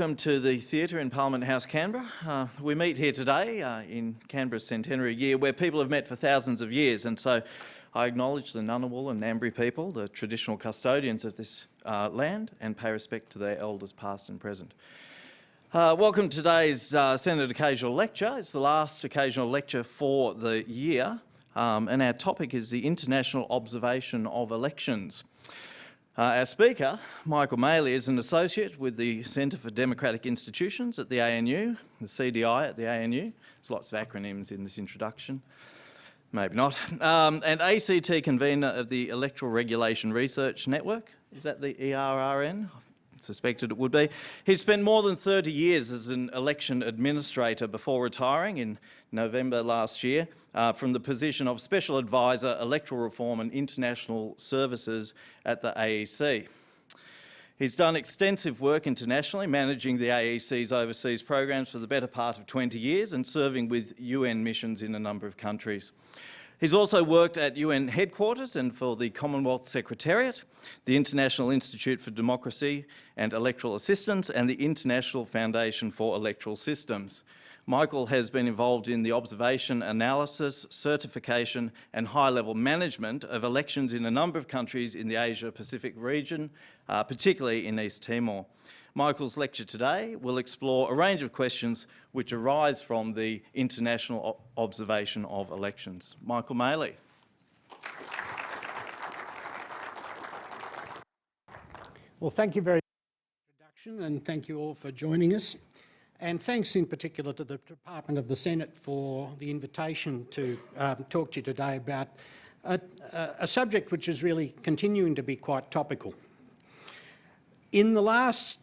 Welcome to the Theatre in Parliament House, Canberra. Uh, we meet here today uh, in Canberra's centenary year where people have met for thousands of years and so I acknowledge the Ngunnawal and Ngambri people, the traditional custodians of this uh, land and pay respect to their elders past and present. Uh, welcome to today's uh, Senate Occasional Lecture. It's the last occasional lecture for the year um, and our topic is the International Observation of Elections. Uh, our speaker, Michael Maley, is an associate with the Centre for Democratic Institutions at the ANU, the CDI at the ANU. There's lots of acronyms in this introduction. Maybe not. Um, and ACT convener of the Electoral Regulation Research Network. Is that the ERRN? Suspected it would be. He spent more than 30 years as an election administrator before retiring in November last year uh, from the position of Special Advisor Electoral Reform and International Services at the AEC. He's done extensive work internationally, managing the AEC's overseas programs for the better part of 20 years and serving with UN missions in a number of countries. He's also worked at UN headquarters and for the Commonwealth Secretariat, the International Institute for Democracy and Electoral Assistance and the International Foundation for Electoral Systems. Michael has been involved in the observation, analysis, certification and high-level management of elections in a number of countries in the Asia-Pacific region, uh, particularly in East Timor. Michael's lecture today will explore a range of questions which arise from the international observation of elections. Michael Maley. Well, thank you very much for the introduction and thank you all for joining us. And thanks in particular to the Department of the Senate for the invitation to um, talk to you today about a, a subject which is really continuing to be quite topical. In the last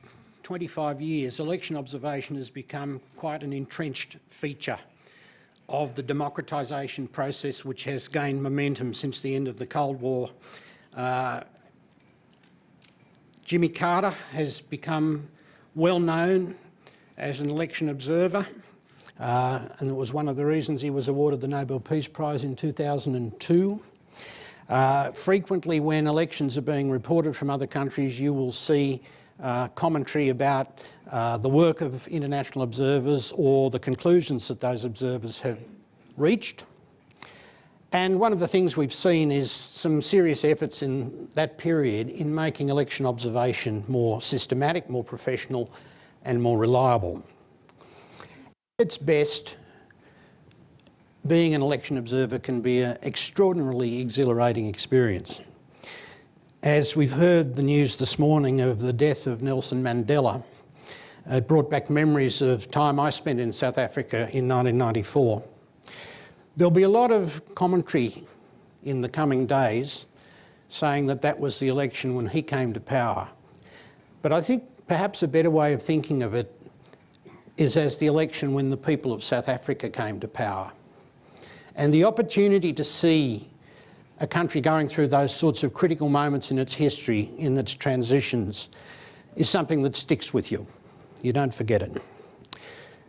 25 years, election observation has become quite an entrenched feature of the democratisation process which has gained momentum since the end of the Cold War. Uh, Jimmy Carter has become well known as an election observer uh, and it was one of the reasons he was awarded the Nobel Peace Prize in 2002. Uh, frequently when elections are being reported from other countries you will see uh, commentary about uh, the work of international observers or the conclusions that those observers have reached. And one of the things we've seen is some serious efforts in that period in making election observation more systematic, more professional and more reliable. Its best, being an election observer can be an extraordinarily exhilarating experience. As we've heard the news this morning of the death of Nelson Mandela, it brought back memories of time I spent in South Africa in 1994. There'll be a lot of commentary in the coming days saying that that was the election when he came to power. But I think perhaps a better way of thinking of it is as the election when the people of South Africa came to power. And the opportunity to see a country going through those sorts of critical moments in its history, in its transitions, is something that sticks with you. You don't forget it.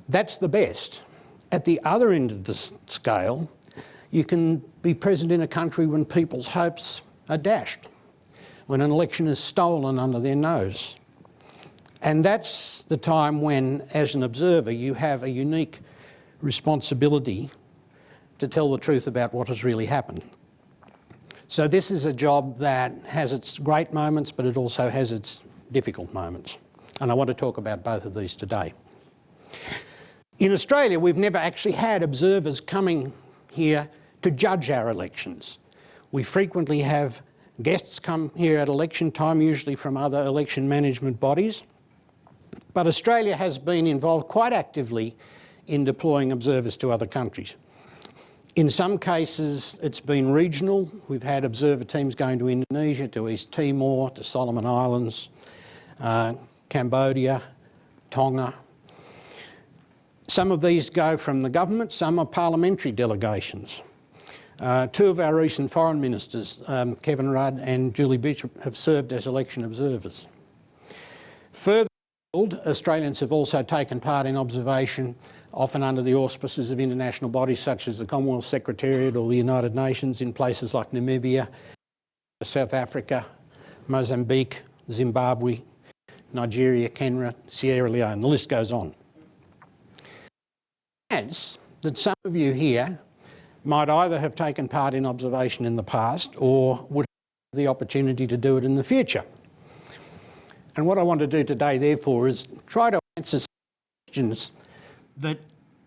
That's the best. At the other end of the scale, you can be present in a country when people's hopes are dashed, when an election is stolen under their nose. And that's the time when, as an observer, you have a unique responsibility to tell the truth about what has really happened. So this is a job that has its great moments, but it also has its difficult moments. And I want to talk about both of these today. In Australia, we've never actually had observers coming here to judge our elections. We frequently have guests come here at election time, usually from other election management bodies. But Australia has been involved quite actively in deploying observers to other countries. In some cases, it's been regional. We've had observer teams going to Indonesia, to East Timor, to Solomon Islands, uh, Cambodia, Tonga. Some of these go from the government, some are parliamentary delegations. Uh, two of our recent foreign ministers, um, Kevin Rudd and Julie Bishop, have served as election observers. Further, Australians have also taken part in observation often under the auspices of international bodies such as the Commonwealth Secretariat or the United Nations in places like Namibia, South Africa, Mozambique, Zimbabwe, Nigeria, Kenya, Sierra Leone, the list goes on. Chance that some of you here might either have taken part in observation in the past or would have the opportunity to do it in the future. And what I want to do today, therefore, is try to answer some questions that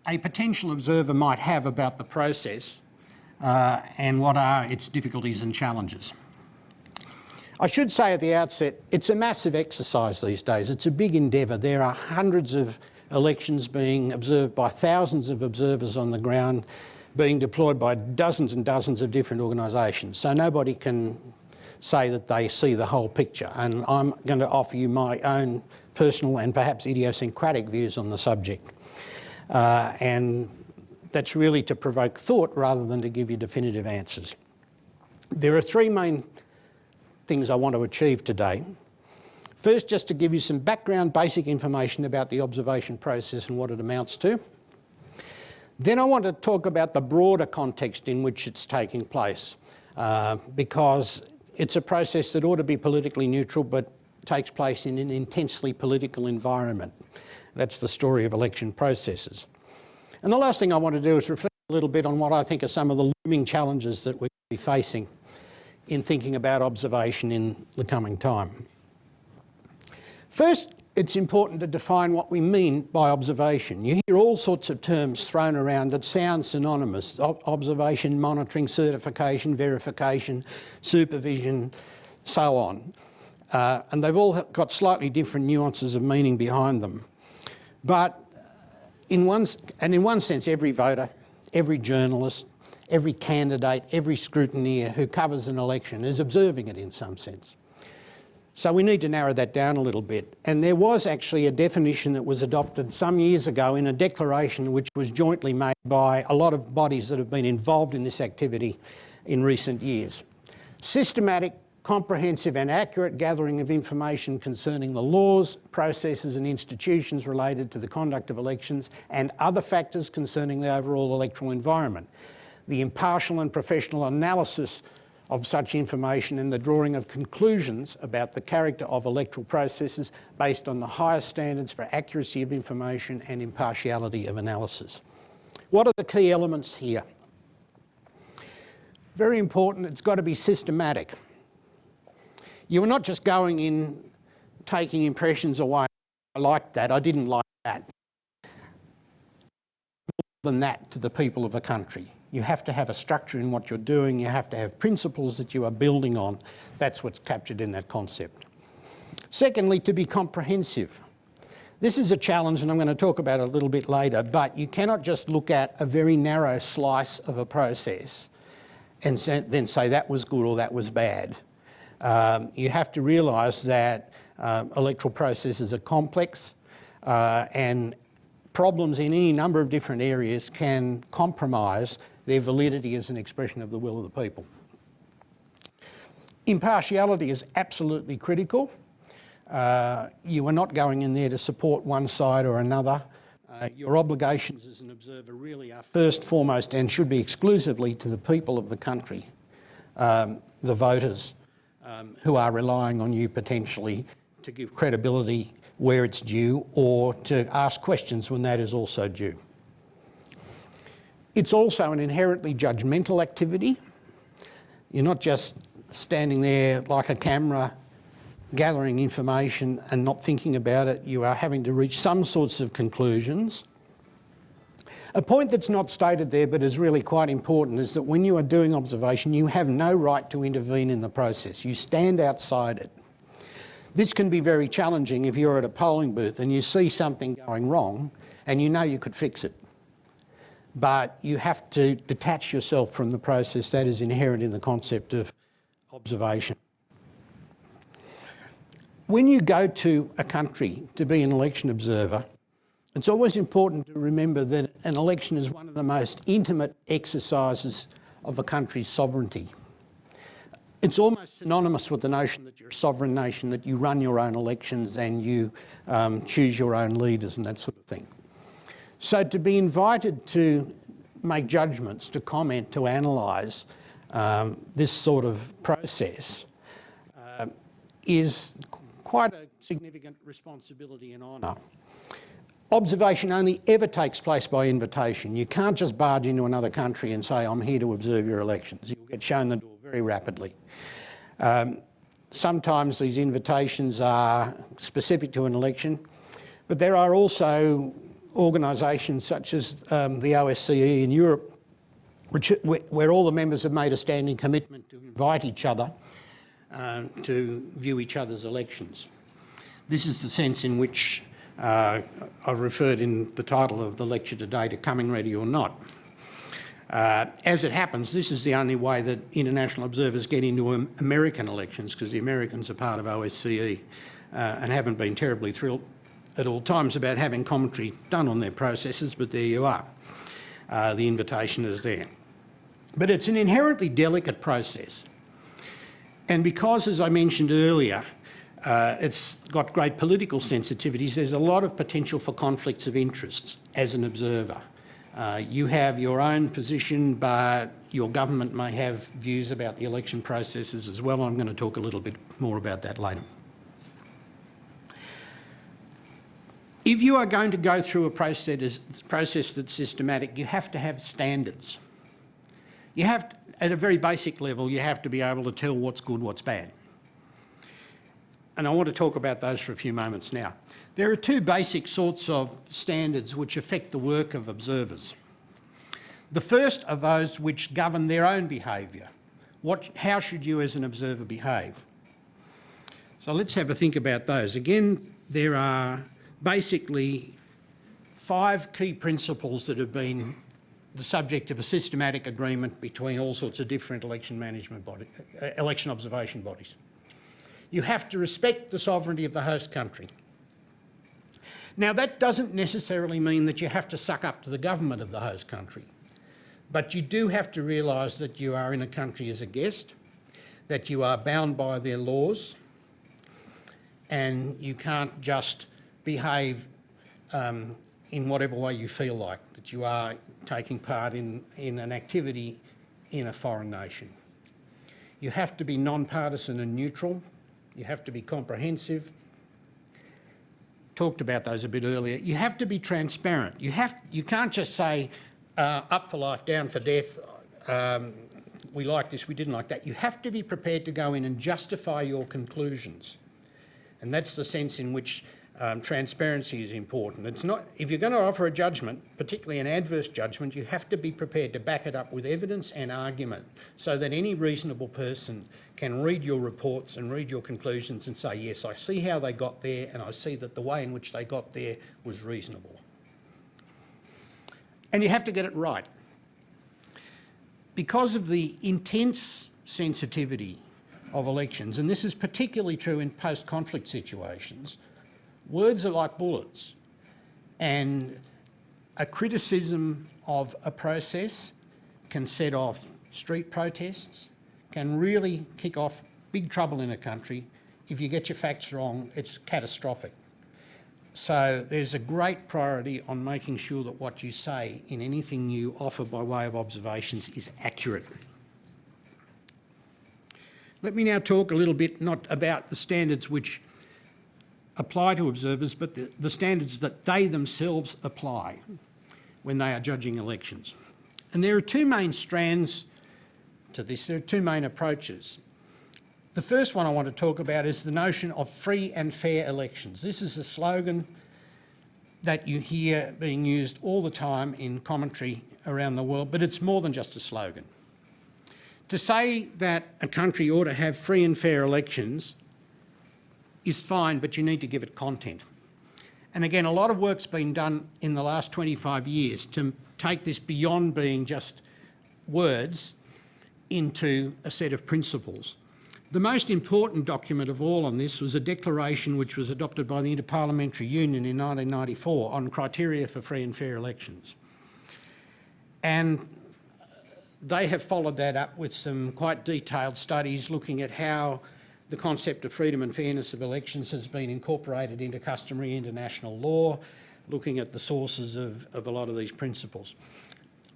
a potential observer might have about the process uh, and what are its difficulties and challenges. I should say at the outset, it's a massive exercise these days. It's a big endeavour. There are hundreds of elections being observed by thousands of observers on the ground, being deployed by dozens and dozens of different organisations. So nobody can say that they see the whole picture. And I'm going to offer you my own personal and perhaps idiosyncratic views on the subject. Uh, and that's really to provoke thought rather than to give you definitive answers. There are three main things I want to achieve today. First, just to give you some background basic information about the observation process and what it amounts to. Then I want to talk about the broader context in which it's taking place, uh, because it's a process that ought to be politically neutral but takes place in an intensely political environment. That's the story of election processes. And the last thing I want to do is reflect a little bit on what I think are some of the looming challenges that we'll be facing in thinking about observation in the coming time. First, it's important to define what we mean by observation. You hear all sorts of terms thrown around that sound synonymous. observation, monitoring, certification, verification, supervision, so on. Uh, and they've all got slightly different nuances of meaning behind them. But in one, and in one sense, every voter, every journalist, every candidate, every scrutineer who covers an election is observing it in some sense. So we need to narrow that down a little bit. And there was actually a definition that was adopted some years ago in a declaration which was jointly made by a lot of bodies that have been involved in this activity in recent years. Systematic, comprehensive and accurate gathering of information concerning the laws, processes and institutions related to the conduct of elections and other factors concerning the overall electoral environment. The impartial and professional analysis of such information and the drawing of conclusions about the character of electoral processes based on the highest standards for accuracy of information and impartiality of analysis. What are the key elements here? Very important, it's got to be systematic. You are not just going in, taking impressions away. I like that, I didn't like that. More than that to the people of a country. You have to have a structure in what you're doing. You have to have principles that you are building on. That's what's captured in that concept. Secondly, to be comprehensive. This is a challenge and I'm going to talk about it a little bit later, but you cannot just look at a very narrow slice of a process and then say that was good or that was bad. Um, you have to realise that um, electoral processes are complex uh, and problems in any number of different areas can compromise their validity as an expression of the will of the people. Impartiality is absolutely critical. Uh, you are not going in there to support one side or another. Uh, your obligations as an observer really are first, foremost, and should be exclusively to the people of the country, um, the voters, um, who are relying on you potentially to give credibility where it's due or to ask questions when that is also due. It's also an inherently judgmental activity. You're not just standing there like a camera gathering information and not thinking about it. You are having to reach some sorts of conclusions. A point that's not stated there but is really quite important is that when you are doing observation you have no right to intervene in the process. You stand outside it. This can be very challenging if you're at a polling booth and you see something going wrong and you know you could fix it but you have to detach yourself from the process that is inherent in the concept of observation. When you go to a country to be an election observer, it's always important to remember that an election is one of the most intimate exercises of a country's sovereignty. It's almost synonymous with the notion that you're a sovereign nation, that you run your own elections and you um, choose your own leaders and that sort of thing. So to be invited to make judgments, to comment, to analyse um, this sort of process uh, is quite a significant responsibility and honour. Observation only ever takes place by invitation. You can't just barge into another country and say, I'm here to observe your elections. You'll get shown the door very rapidly. Um, sometimes these invitations are specific to an election, but there are also organisations such as um, the OSCE in Europe, which, where all the members have made a standing commitment to invite each other uh, to view each other's elections. This is the sense in which uh, I've referred in the title of the lecture today to coming ready or not. Uh, as it happens, this is the only way that international observers get into American elections because the Americans are part of OSCE uh, and haven't been terribly thrilled at all times about having commentary done on their processes, but there you are. Uh, the invitation is there. But it's an inherently delicate process. And because, as I mentioned earlier, uh, it's got great political sensitivities, there's a lot of potential for conflicts of interests as an observer. Uh, you have your own position, but your government may have views about the election processes as well. I'm going to talk a little bit more about that later. If you are going to go through a process, process that's systematic, you have to have standards. You have, to, at a very basic level, you have to be able to tell what's good, what's bad. And I want to talk about those for a few moments now. There are two basic sorts of standards which affect the work of observers. The first are those which govern their own behaviour. What, how should you as an observer behave? So let's have a think about those. Again, there are basically five key principles that have been the subject of a systematic agreement between all sorts of different election management body, uh, election observation bodies. You have to respect the sovereignty of the host country. Now that doesn't necessarily mean that you have to suck up to the government of the host country, but you do have to realise that you are in a country as a guest, that you are bound by their laws, and you can't just behave um, in whatever way you feel like, that you are taking part in, in an activity in a foreign nation. You have to be non-partisan and neutral. You have to be comprehensive. Talked about those a bit earlier. You have to be transparent. You, have, you can't just say uh, up for life, down for death, um, we like this, we didn't like that. You have to be prepared to go in and justify your conclusions. And that's the sense in which um, transparency is important. It's not, if you're going to offer a judgment, particularly an adverse judgment, you have to be prepared to back it up with evidence and argument so that any reasonable person can read your reports and read your conclusions and say, yes, I see how they got there and I see that the way in which they got there was reasonable. And you have to get it right. Because of the intense sensitivity of elections, and this is particularly true in post-conflict situations, Words are like bullets. And a criticism of a process can set off street protests, can really kick off big trouble in a country. If you get your facts wrong, it's catastrophic. So there's a great priority on making sure that what you say in anything you offer by way of observations is accurate. Let me now talk a little bit not about the standards which apply to observers, but the, the standards that they themselves apply when they are judging elections. And there are two main strands to this, there are two main approaches. The first one I want to talk about is the notion of free and fair elections. This is a slogan that you hear being used all the time in commentary around the world, but it's more than just a slogan. To say that a country ought to have free and fair elections is fine, but you need to give it content. And again, a lot of work's been done in the last 25 years to take this beyond being just words into a set of principles. The most important document of all on this was a declaration which was adopted by the Interparliamentary Union in 1994 on criteria for free and fair elections. And they have followed that up with some quite detailed studies looking at how the concept of freedom and fairness of elections has been incorporated into customary international law, looking at the sources of, of a lot of these principles.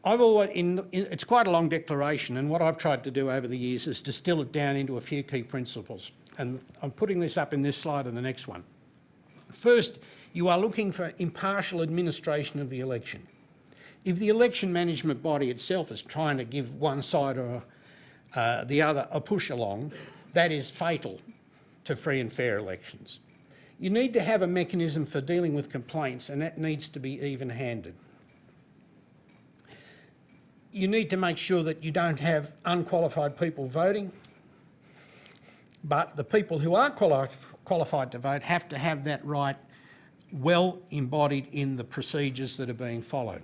I've always, in, in, it's quite a long declaration and what I've tried to do over the years is distill it down into a few key principles. and I'm putting this up in this slide and the next one. First, you are looking for impartial administration of the election. If the election management body itself is trying to give one side or uh, the other a push along, that is fatal to free and fair elections. You need to have a mechanism for dealing with complaints and that needs to be even-handed. You need to make sure that you don't have unqualified people voting, but the people who are quali qualified to vote have to have that right well embodied in the procedures that are being followed.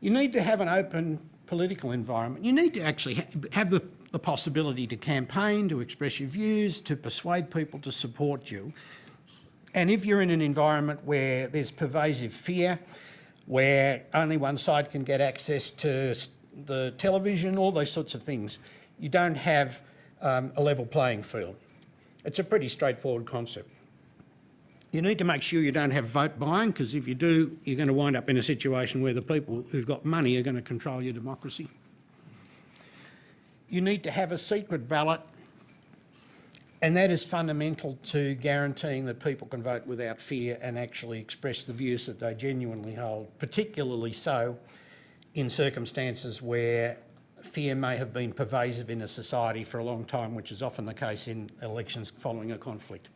You need to have an open political environment. You need to actually ha have the, the possibility to campaign, to express your views, to persuade people to support you. And if you're in an environment where there's pervasive fear, where only one side can get access to the television, all those sorts of things, you don't have um, a level playing field. It's a pretty straightforward concept. You need to make sure you don't have vote buying, because if you do, you're going to wind up in a situation where the people who've got money are going to control your democracy. You need to have a secret ballot, and that is fundamental to guaranteeing that people can vote without fear and actually express the views that they genuinely hold, particularly so in circumstances where fear may have been pervasive in a society for a long time, which is often the case in elections following a conflict.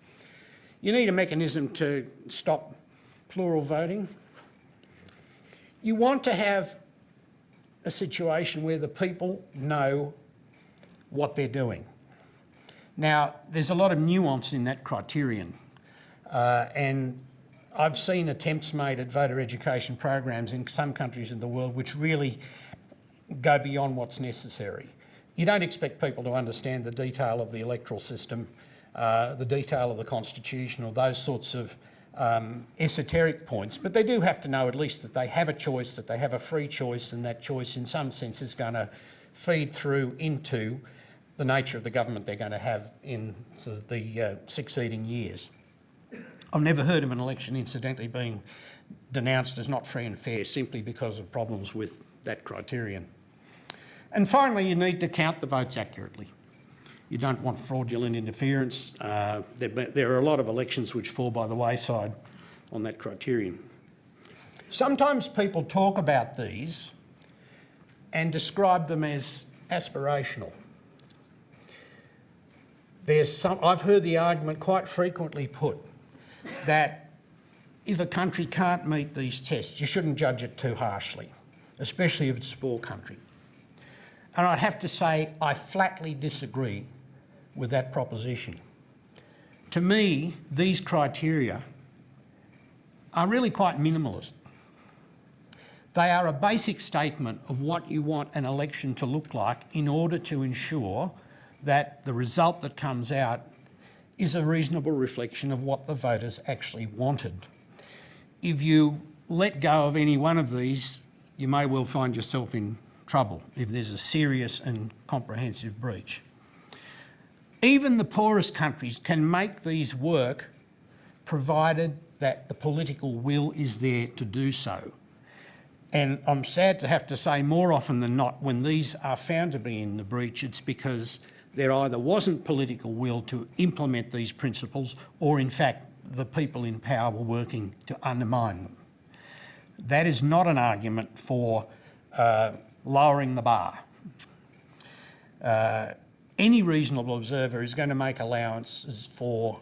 You need a mechanism to stop plural voting. You want to have a situation where the people know what they're doing. Now, there's a lot of nuance in that criterion, uh, and I've seen attempts made at voter education programs in some countries in the world which really go beyond what's necessary. You don't expect people to understand the detail of the electoral system, uh, the detail of the constitution or those sorts of um, esoteric points, but they do have to know at least that they have a choice, that they have a free choice and that choice in some sense is going to feed through into the nature of the government they're going to have in the uh, succeeding years. I've never heard of an election incidentally being denounced as not free and fair simply because of problems with that criterion. And finally, you need to count the votes accurately. You don't want fraudulent interference. Uh, there, there, are a lot of elections which fall by the wayside on that criterion. Sometimes people talk about these and describe them as aspirational. There's some, I've heard the argument quite frequently put that if a country can't meet these tests, you shouldn't judge it too harshly, especially if it's a small country. And I'd have to say I flatly disagree with that proposition. To me, these criteria are really quite minimalist. They are a basic statement of what you want an election to look like in order to ensure that the result that comes out is a reasonable reflection of what the voters actually wanted. If you let go of any one of these, you may well find yourself in trouble if there's a serious and comprehensive breach. Even the poorest countries can make these work provided that the political will is there to do so. And I'm sad to have to say more often than not, when these are found to be in the breach, it's because there either wasn't political will to implement these principles or in fact the people in power were working to undermine them. That is not an argument for uh, lowering the bar. Uh, any reasonable observer is going to make allowances for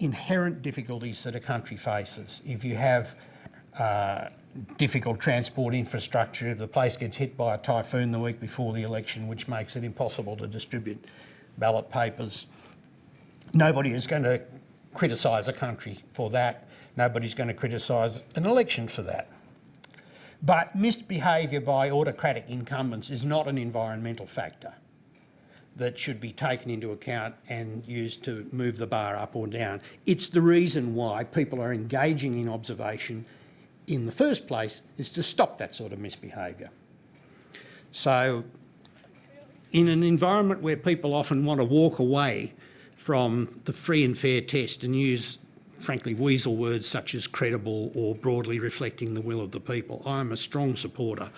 inherent difficulties that a country faces. If you have uh, difficult transport infrastructure, if the place gets hit by a typhoon the week before the election, which makes it impossible to distribute ballot papers, nobody is going to criticise a country for that. Nobody's going to criticise an election for that. But misbehaviour by autocratic incumbents is not an environmental factor that should be taken into account and used to move the bar up or down. It's the reason why people are engaging in observation in the first place is to stop that sort of misbehaviour. So in an environment where people often want to walk away from the free and fair test and use frankly, weasel words such as credible or broadly reflecting the will of the people. I'm a strong supporter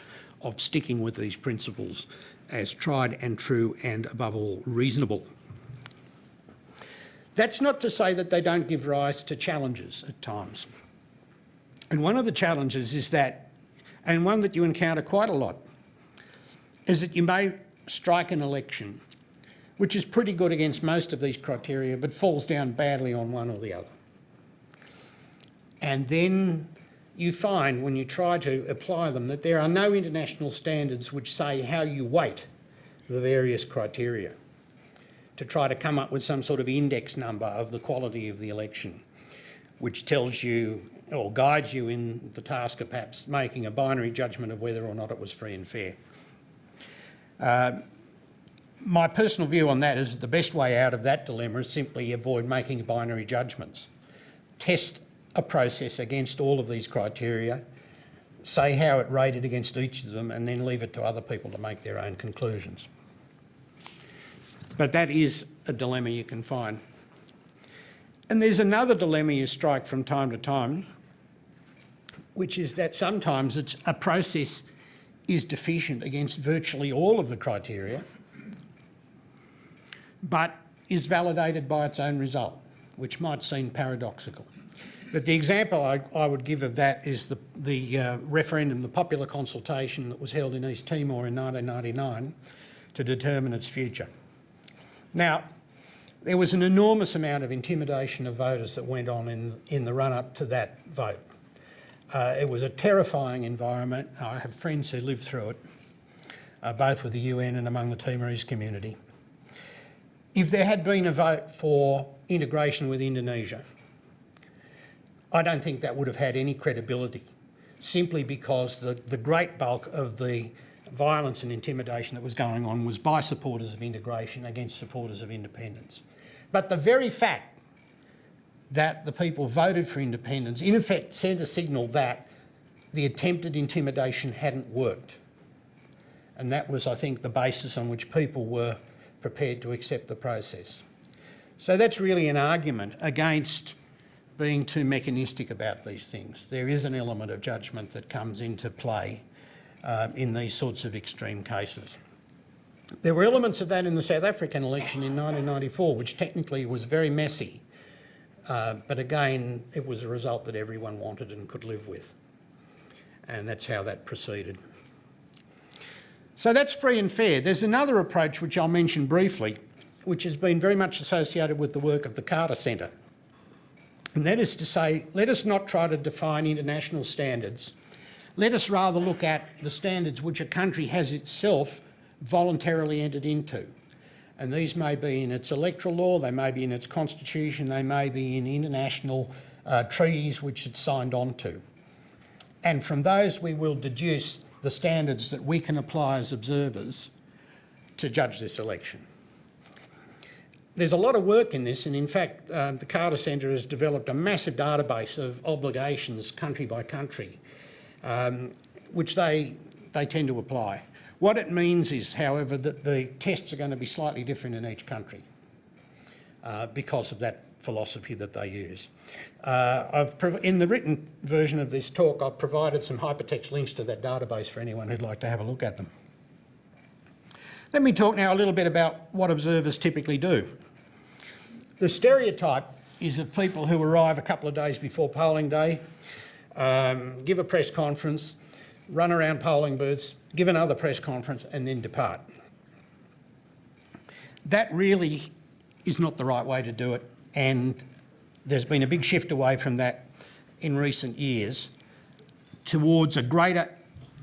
of sticking with these principles as tried and true and above all reasonable. That's not to say that they don't give rise to challenges at times. And one of the challenges is that, and one that you encounter quite a lot, is that you may strike an election which is pretty good against most of these criteria but falls down badly on one or the other. And then you find when you try to apply them that there are no international standards which say how you weight the various criteria to try to come up with some sort of index number of the quality of the election, which tells you or guides you in the task of perhaps making a binary judgment of whether or not it was free and fair. Uh, my personal view on that is the best way out of that dilemma is simply avoid making binary judgments. Test a process against all of these criteria, say how it rated against each of them, and then leave it to other people to make their own conclusions. But that is a dilemma you can find. And there's another dilemma you strike from time to time, which is that sometimes it's a process is deficient against virtually all of the criteria, but is validated by its own result, which might seem paradoxical. But the example I, I would give of that is the, the uh, referendum, the popular consultation that was held in East Timor in 1999 to determine its future. Now, there was an enormous amount of intimidation of voters that went on in, in the run-up to that vote. Uh, it was a terrifying environment. I have friends who lived through it, uh, both with the UN and among the Timorese community. If there had been a vote for integration with Indonesia, I don't think that would have had any credibility, simply because the, the great bulk of the violence and intimidation that was going on was by supporters of integration against supporters of independence. But the very fact that the people voted for independence in effect sent a signal that the attempted intimidation hadn't worked. And that was, I think, the basis on which people were prepared to accept the process. So that's really an argument against being too mechanistic about these things. There is an element of judgment that comes into play uh, in these sorts of extreme cases. There were elements of that in the South African election in 1994, which technically was very messy. Uh, but again, it was a result that everyone wanted and could live with. And that's how that proceeded. So that's free and fair. There's another approach which I'll mention briefly, which has been very much associated with the work of the Carter Centre. And that is to say, let us not try to define international standards. Let us rather look at the standards which a country has itself voluntarily entered into. And these may be in its electoral law, they may be in its constitution, they may be in international uh, treaties which it's signed on to. And from those we will deduce the standards that we can apply as observers to judge this election. There's a lot of work in this and in fact uh, the Carter Centre has developed a massive database of obligations country by country um, which they, they tend to apply. What it means is, however, that the tests are going to be slightly different in each country uh, because of that philosophy that they use. Uh, in the written version of this talk, I've provided some hypertext links to that database for anyone who'd like to have a look at them. Let me talk now a little bit about what observers typically do. The stereotype is of people who arrive a couple of days before polling day, um, give a press conference, run around polling booths, give another press conference and then depart. That really is not the right way to do it and there's been a big shift away from that in recent years towards a greater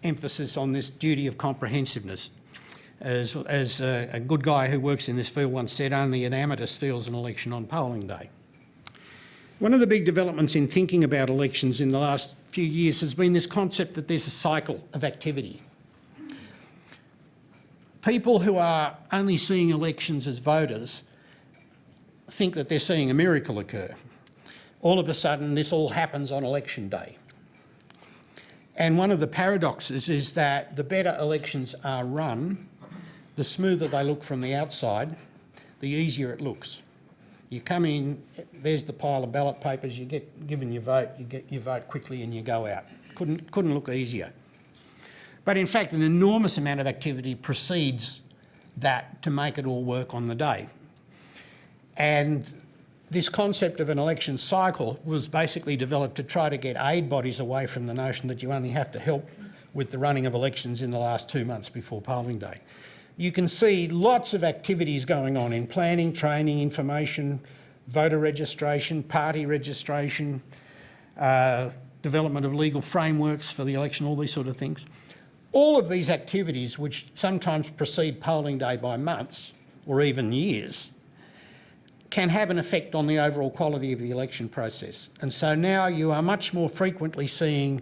emphasis on this duty of comprehensiveness. As, as a, a good guy who works in this field once said, only an amateur steals an election on polling day. One of the big developments in thinking about elections in the last few years has been this concept that there's a cycle of activity. People who are only seeing elections as voters think that they're seeing a miracle occur. All of a sudden, this all happens on election day. And one of the paradoxes is that the better elections are run, the smoother they look from the outside, the easier it looks. You come in, there's the pile of ballot papers, you get given your vote, you get your vote quickly and you go out. Couldn't, couldn't look easier. But in fact, an enormous amount of activity precedes that to make it all work on the day. And this concept of an election cycle was basically developed to try to get aid bodies away from the notion that you only have to help with the running of elections in the last two months before polling day. You can see lots of activities going on in planning, training, information, voter registration, party registration, uh, development of legal frameworks for the election, all these sort of things. All of these activities, which sometimes precede polling day by months or even years, can have an effect on the overall quality of the election process. And so now you are much more frequently seeing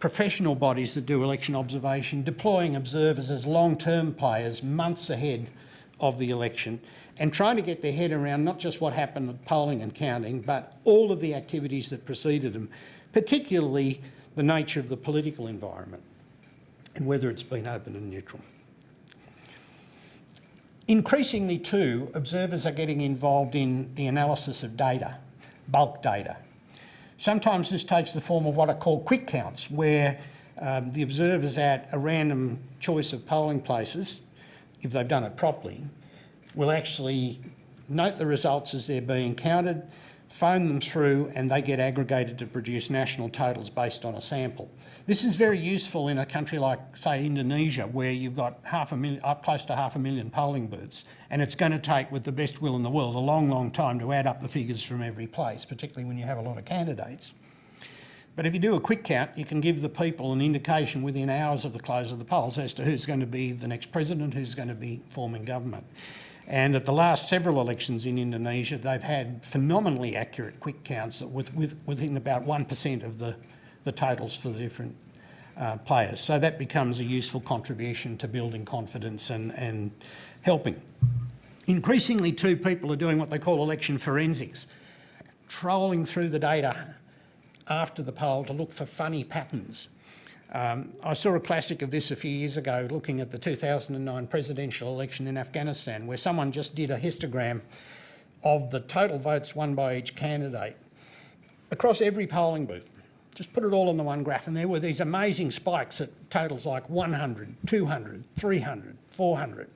professional bodies that do election observation deploying observers as long-term players months ahead of the election and trying to get their head around not just what happened at polling and counting, but all of the activities that preceded them, particularly the nature of the political environment and whether it's been open and neutral. Increasingly too, observers are getting involved in the analysis of data, bulk data. Sometimes this takes the form of what are called quick counts, where um, the observers at a random choice of polling places, if they've done it properly, will actually note the results as they're being counted, phone them through and they get aggregated to produce national totals based on a sample. This is very useful in a country like, say, Indonesia, where you've got half a million, up close to half a million polling booths, and it's going to take, with the best will in the world, a long, long time to add up the figures from every place, particularly when you have a lot of candidates. But if you do a quick count, you can give the people an indication within hours of the close of the polls as to who's going to be the next president, who's going to be forming government. And at the last several elections in Indonesia, they've had phenomenally accurate quick counts with, with, within about 1% of the, the totals for the different uh, players. So that becomes a useful contribution to building confidence and, and helping. Increasingly too, people are doing what they call election forensics, trolling through the data after the poll to look for funny patterns. Um, I saw a classic of this a few years ago looking at the 2009 presidential election in Afghanistan where someone just did a histogram of the total votes won by each candidate across every polling booth. Just put it all on the one graph and there were these amazing spikes at totals like 100, 200, 300, 400,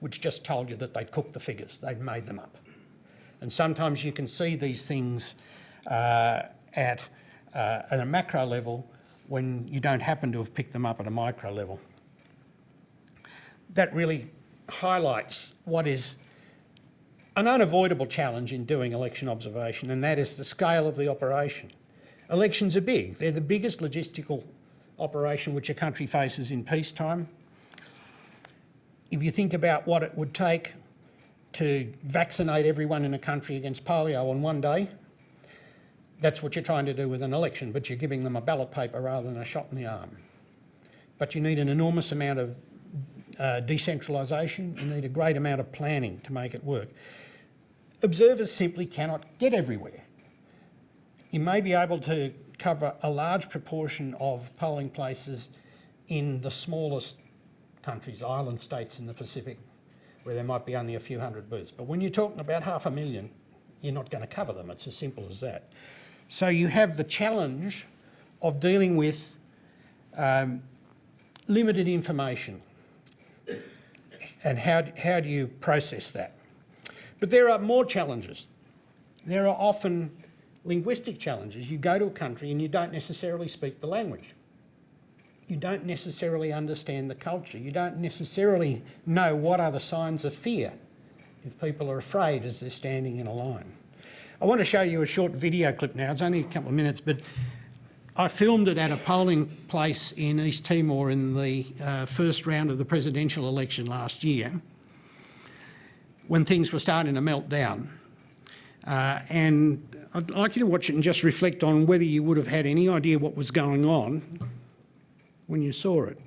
which just told you that they'd cooked the figures, they'd made them up. And sometimes you can see these things uh, at, uh, at a macro level when you don't happen to have picked them up at a micro level. That really highlights what is an unavoidable challenge in doing election observation, and that is the scale of the operation. Elections are big. They're the biggest logistical operation which a country faces in peacetime. If you think about what it would take to vaccinate everyone in a country against polio on one day, that's what you're trying to do with an election, but you're giving them a ballot paper rather than a shot in the arm. But you need an enormous amount of uh, decentralisation, you need a great amount of planning to make it work. Observers simply cannot get everywhere. You may be able to cover a large proportion of polling places in the smallest countries, island states in the Pacific, where there might be only a few hundred booths. But when you're talking about half a million, you're not going to cover them. It's as simple as that. So you have the challenge of dealing with um, limited information and how, how do you process that? But there are more challenges. There are often linguistic challenges. You go to a country and you don't necessarily speak the language. You don't necessarily understand the culture. You don't necessarily know what are the signs of fear if people are afraid as they're standing in a line. I want to show you a short video clip now. It's only a couple of minutes, but I filmed it at a polling place in East Timor in the uh, first round of the presidential election last year when things were starting to melt down. Uh, and I'd like you to watch it and just reflect on whether you would have had any idea what was going on when you saw it.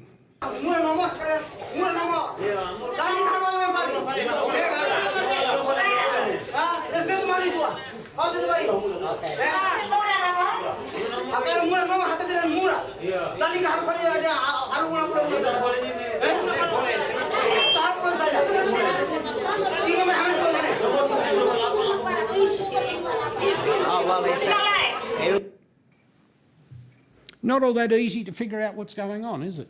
Not all that easy to figure out what's going on, is it?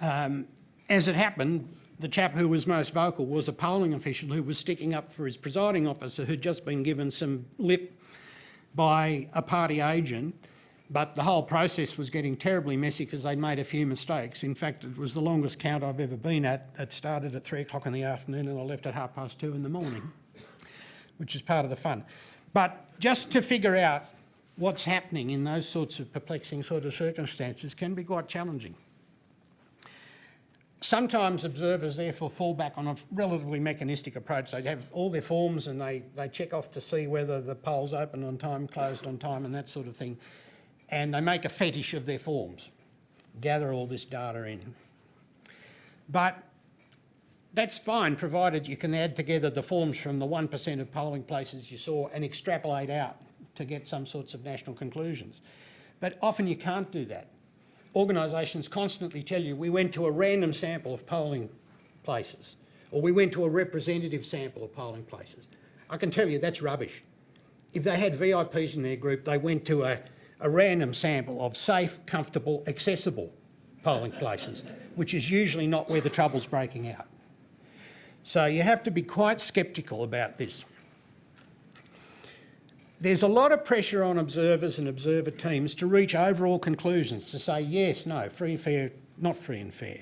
Um, as it happened, the chap who was most vocal was a polling official who was sticking up for his presiding officer who'd just been given some lip by a party agent, but the whole process was getting terribly messy because they'd made a few mistakes. In fact, it was the longest count I've ever been at. It started at three o'clock in the afternoon and I left at half past two in the morning, which is part of the fun. But just to figure out what's happening in those sorts of perplexing sort of circumstances can be quite challenging. Sometimes observers therefore fall back on a relatively mechanistic approach. They have all their forms and they, they check off to see whether the poll's open on time, closed on time and that sort of thing. And they make a fetish of their forms, gather all this data in. But that's fine, provided you can add together the forms from the 1% of polling places you saw and extrapolate out to get some sorts of national conclusions. But often you can't do that. Organisations constantly tell you, we went to a random sample of polling places, or we went to a representative sample of polling places. I can tell you that's rubbish. If they had VIPs in their group, they went to a, a random sample of safe, comfortable, accessible polling places, which is usually not where the trouble's breaking out. So you have to be quite sceptical about this. There's a lot of pressure on observers and observer teams to reach overall conclusions, to say yes, no, free and fair, not free and fair.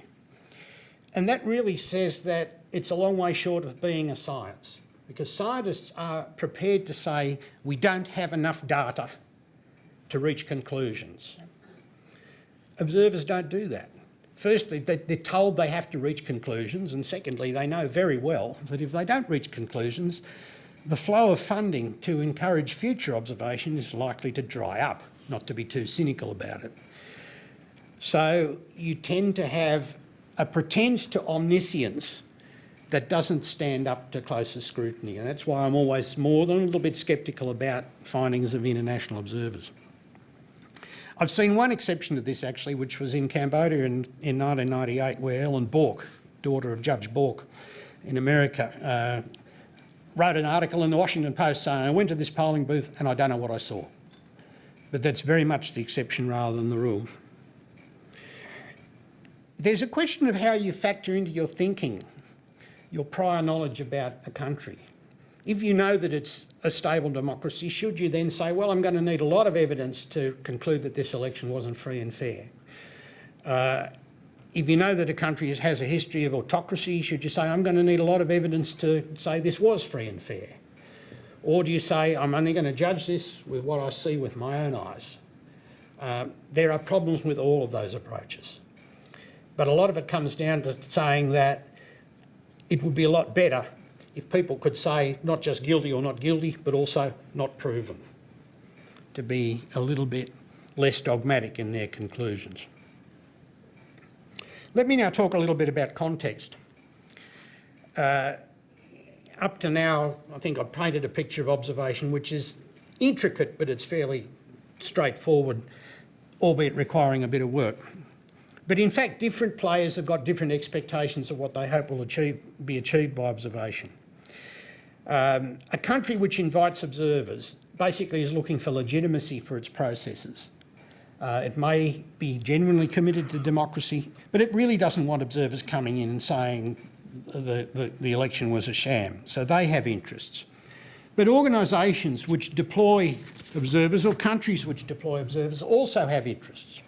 And that really says that it's a long way short of being a science, because scientists are prepared to say we don't have enough data to reach conclusions. Observers don't do that. Firstly, they- they're told they have to reach conclusions, and secondly, they know very well that if they don't reach conclusions, the flow of funding to encourage future observation is likely to dry up, not to be too cynical about it. So you tend to have a pretense to omniscience that doesn't stand up to closer scrutiny, and that's why I'm always more than a little bit sceptical about findings of international observers. I've seen one exception to this actually, which was in Cambodia in, in 1998, where Ellen Bork, daughter of Judge Bork in America, uh, wrote an article in the Washington Post saying, I went to this polling booth and I don't know what I saw. But that's very much the exception rather than the rule. There's a question of how you factor into your thinking your prior knowledge about a country. If you know that it's a stable democracy, should you then say, well, I'm going to need a lot of evidence to conclude that this election wasn't free and fair? Uh, if you know that a country has a history of autocracy, should you say, I'm going to need a lot of evidence to say this was free and fair? Or do you say, I'm only going to judge this with what I see with my own eyes? Um, there are problems with all of those approaches. But a lot of it comes down to saying that it would be a lot better if people could say not just guilty or not guilty, but also not proven, to be a little bit less dogmatic in their conclusions. Let me now talk a little bit about context. Uh, up to now, I think I've painted a picture of observation which is intricate, but it's fairly straightforward, albeit requiring a bit of work. But in fact, different players have got different expectations of what they hope will achieve, be achieved by observation. Um, a country which invites observers basically is looking for legitimacy for its processes. Uh, it may be genuinely committed to democracy, but it really doesn't want observers coming in and saying the, the, the election was a sham. So they have interests. But organisations which deploy observers or countries which deploy observers also have interests.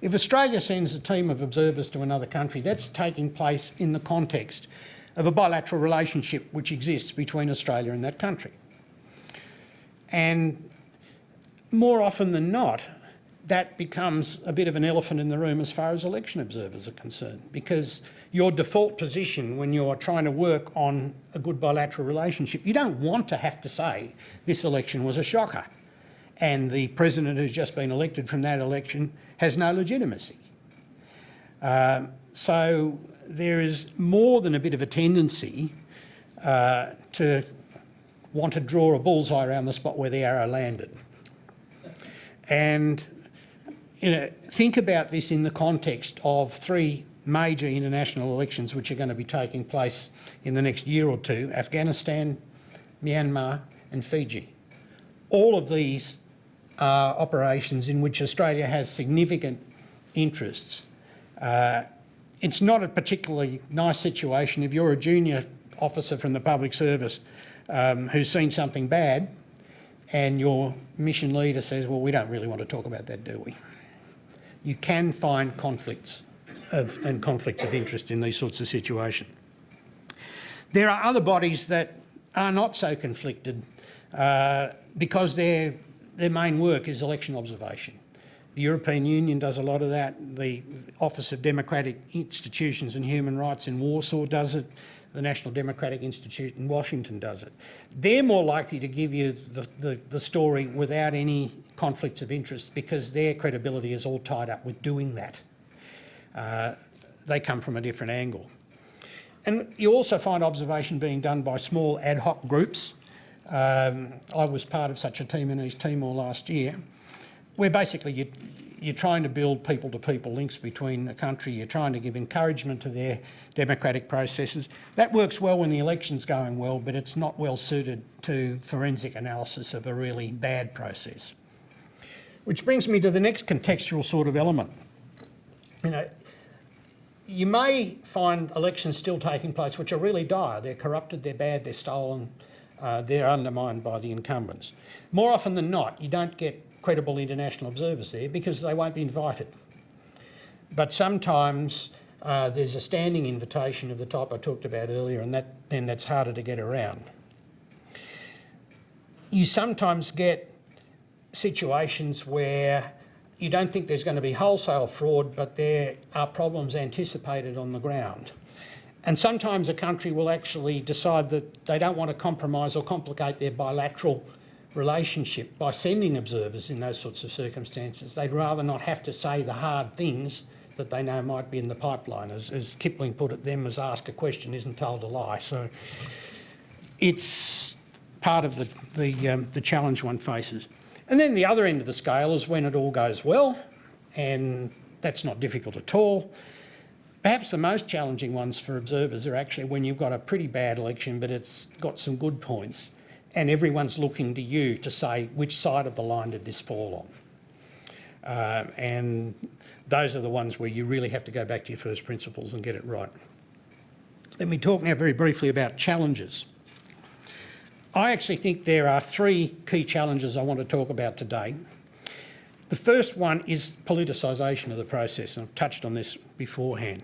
If Australia sends a team of observers to another country, that's taking place in the context of a bilateral relationship which exists between Australia and that country. And more often than not, that becomes a bit of an elephant in the room as far as election observers are concerned, because your default position when you're trying to work on a good bilateral relationship, you don't want to have to say this election was a shocker and the president who's just been elected from that election has no legitimacy. Um, so there is more than a bit of a tendency uh, to want to draw a bullseye around the spot where the arrow landed. And you know, think about this in the context of three major international elections which are going to be taking place in the next year or two, Afghanistan, Myanmar and Fiji. All of these are operations in which Australia has significant interests uh, it's not a particularly nice situation if you're a junior officer from the public service um, who's seen something bad and your mission leader says, well, we don't really want to talk about that, do we? You can find conflicts of, and conflicts of interest in these sorts of situations. There are other bodies that are not so conflicted uh, because their, their main work is election observation. The European Union does a lot of that. The Office of Democratic Institutions and Human Rights in Warsaw does it. The National Democratic Institute in Washington does it. They're more likely to give you the, the, the story without any conflicts of interest because their credibility is all tied up with doing that. Uh, they come from a different angle. And you also find observation being done by small ad hoc groups. Um, I was part of such a team in East Timor last year, where basically you, you're trying to build people-to-people links between a country, you're trying to give encouragement to their democratic processes. That works well when the election's going well, but it's not well suited to forensic analysis of a really bad process. Which brings me to the next contextual sort of element. You know, you may find elections still taking place which are really dire. They're corrupted, they're bad, they're stolen, uh, they're undermined by the incumbents. More often than not, you don't get credible international observers there because they won't be invited. But sometimes uh, there's a standing invitation of the type I talked about earlier and that, then that's harder to get around. You sometimes get situations where you don't think there's going to be wholesale fraud, but there are problems anticipated on the ground. And sometimes a country will actually decide that they don't want to compromise or complicate their bilateral relationship by sending observers in those sorts of circumstances. They'd rather not have to say the hard things that they know might be in the pipeline. As, as Kipling put it, them as ask a question isn't told a lie. So it's part of the, the, um, the challenge one faces. And then the other end of the scale is when it all goes well, and that's not difficult at all. Perhaps the most challenging ones for observers are actually when you've got a pretty bad election, but it's got some good points, and everyone's looking to you to say which side of the line did this fall on. Uh, and those are the ones where you really have to go back to your first principles and get it right. Let me talk now very briefly about challenges. I actually think there are three key challenges I want to talk about today. The first one is politicisation of the process, and I've touched on this beforehand.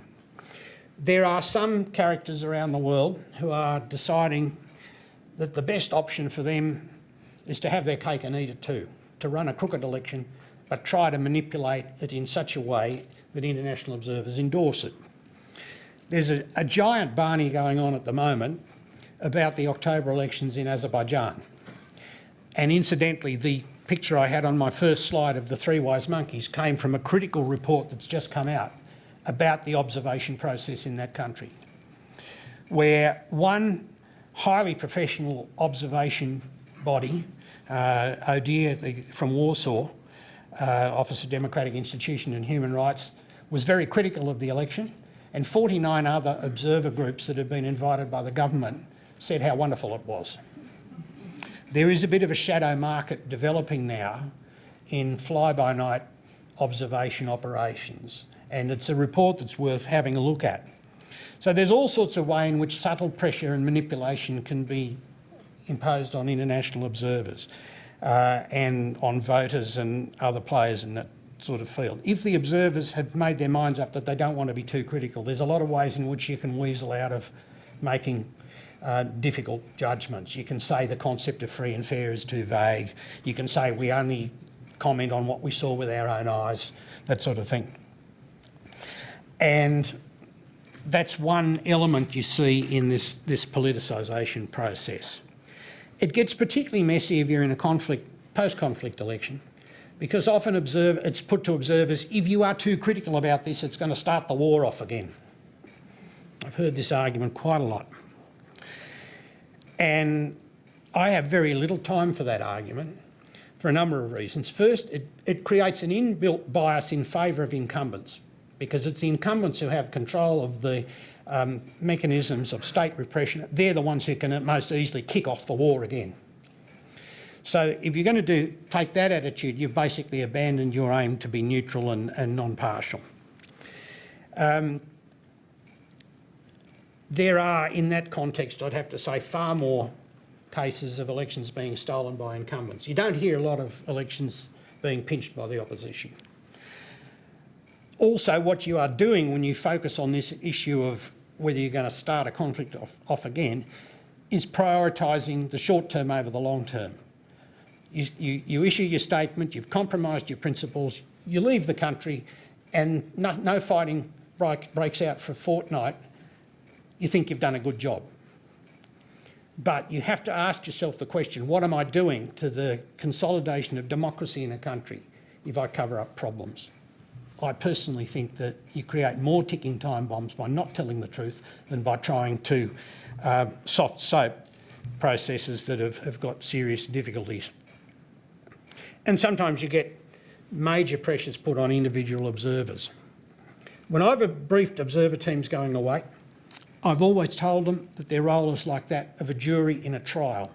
There are some characters around the world who are deciding that the best option for them is to have their cake and eat it too, to run a crooked election, but try to manipulate it in such a way that international observers endorse it. There's a, a giant Barney going on at the moment about the October elections in Azerbaijan. And incidentally, the picture I had on my first slide of the three wise monkeys came from a critical report that's just come out about the observation process in that country, where one highly professional observation body, uh, ODIHR from Warsaw, uh, Office of Democratic Institution and Human Rights, was very critical of the election, and 49 other observer groups that had been invited by the government said how wonderful it was. There is a bit of a shadow market developing now in fly-by-night observation operations, and it's a report that's worth having a look at. So there's all sorts of way in which subtle pressure and manipulation can be imposed on international observers uh, and on voters and other players in that sort of field. If the observers have made their minds up that they don't want to be too critical, there's a lot of ways in which you can weasel out of making uh, difficult judgments. You can say the concept of free and fair is too vague. You can say we only comment on what we saw with our own eyes, that sort of thing. And that's one element you see in this, this politicisation process. It gets particularly messy if you're in a conflict, post-conflict election, because often observe, it's put to observers, if you are too critical about this, it's going to start the war off again. I've heard this argument quite a lot. And I have very little time for that argument for a number of reasons. First, it, it creates an inbuilt bias in favour of incumbents because it's the incumbents who have control of the um, mechanisms of state repression. They're the ones who can most easily kick off the war again. So if you're going to do, take that attitude, you've basically abandoned your aim to be neutral and, and non-partial. Um, There are, in that context, I'd have to say, far more cases of elections being stolen by incumbents. You don't hear a lot of elections being pinched by the opposition. Also, what you are doing when you focus on this issue of whether you're going to start a conflict off, off again is prioritising the short term over the long term. You, you, you issue your statement, you've compromised your principles, you leave the country and no, no fighting break, breaks out for a fortnight, you think you've done a good job. But you have to ask yourself the question, what am I doing to the consolidation of democracy in a country if I cover up problems? I personally think that you create more ticking time bombs by not telling the truth than by trying to uh, soft soap processes that have, have got serious difficulties. And sometimes you get major pressures put on individual observers. When I've briefed observer teams going away, I've always told them that their role is like that of a jury in a trial.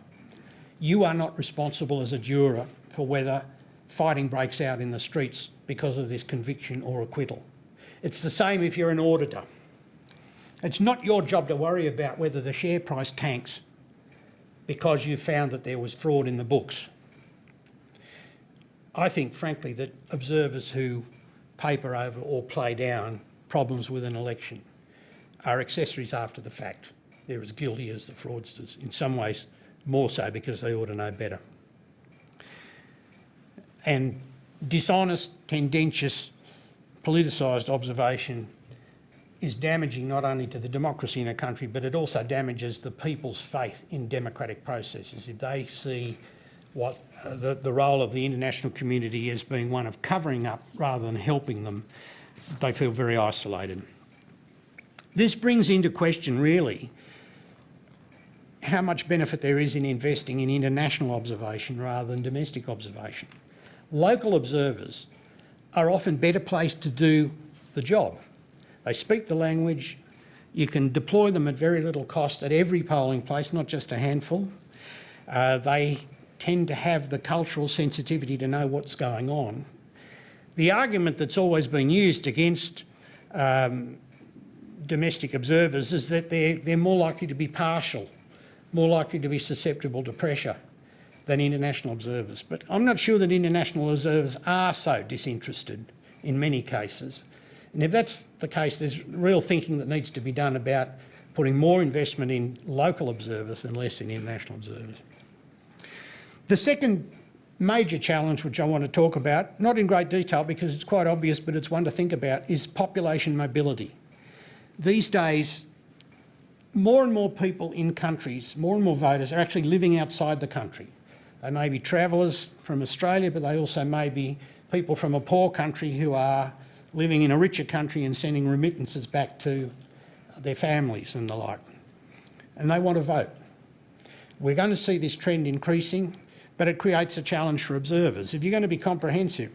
You are not responsible as a juror for whether fighting breaks out in the streets because of this conviction or acquittal. It's the same if you're an auditor. It's not your job to worry about whether the share price tanks because you found that there was fraud in the books. I think, frankly, that observers who paper over or play down problems with an election are accessories after the fact. They're as guilty as the fraudsters, in some ways more so because they ought to know better. And dishonest, tendentious, politicised observation is damaging not only to the democracy in a country, but it also damages the people's faith in democratic processes. If they see what uh, the, the role of the international community as being one of covering up rather than helping them, they feel very isolated. This brings into question, really, how much benefit there is in investing in international observation rather than domestic observation. Local observers are often better placed to do the job. They speak the language, you can deploy them at very little cost at every polling place, not just a handful. Uh, they tend to have the cultural sensitivity to know what's going on. The argument that's always been used against um, domestic observers is that they're, they're more likely to be partial, more likely to be susceptible to pressure than international observers. But I'm not sure that international observers are so disinterested in many cases. And if that's the case, there's real thinking that needs to be done about putting more investment in local observers and less in international observers. The second major challenge which I want to talk about, not in great detail because it's quite obvious, but it's one to think about, is population mobility. These days, more and more people in countries, more and more voters are actually living outside the country. They may be travellers from Australia, but they also may be people from a poor country who are living in a richer country and sending remittances back to their families and the like. And they want to vote. We're going to see this trend increasing, but it creates a challenge for observers. If you're going to be comprehensive,